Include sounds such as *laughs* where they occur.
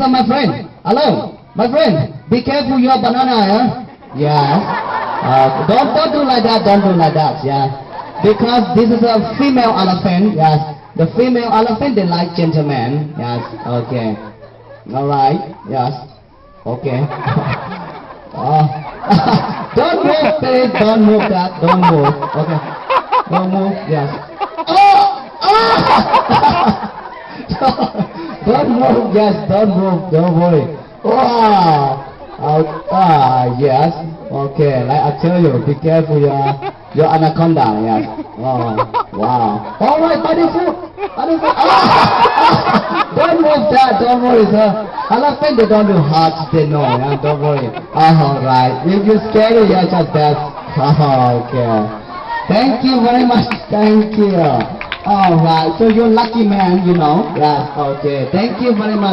My friend, hello, my friend, be careful your banana, yeah? Yes. Uh, don't, don't do like that, don't do like that, yeah. Because this is a female elephant, yes. The female elephant, they like gentlemen, yes, okay. Alright, yes, okay. *laughs* oh. *laughs* don't move, please, don't move that, don't move, okay. Don't move, yes. Oh! Oh! *laughs* don't move, yes, don't move, don't worry. Wow! Oh, ah, yes. Okay, like I tell you, be careful your your anaconda, yes. Oh, wow. All right, buddy food. Ah! *laughs* don't move that, don't worry, sir. Elephant, they don't do hearts, they know, yeah, don't worry. All right. If you're scared, yeah, just that. *laughs* Oh, okay. Thank you very much. Thank you. All right. So you're lucky man, you know. Yes. Okay. Thank you very much.